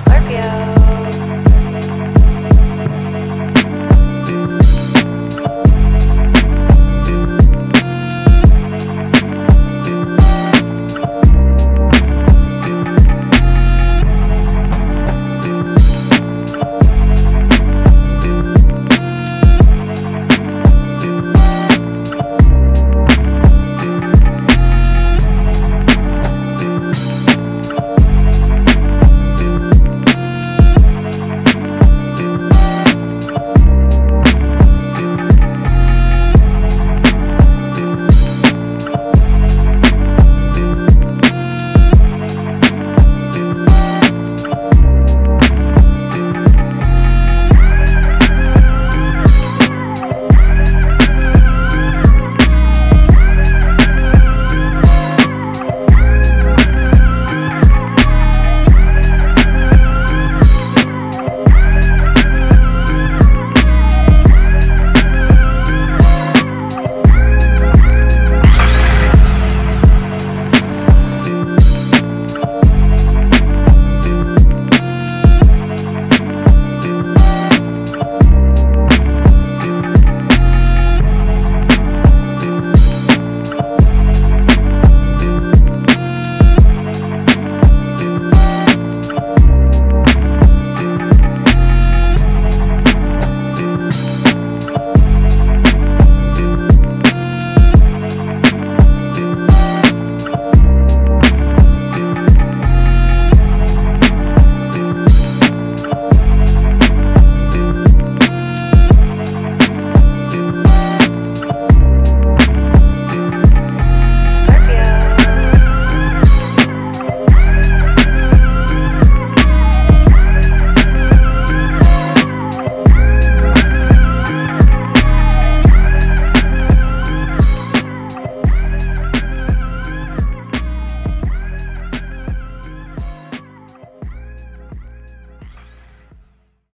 Scorpio.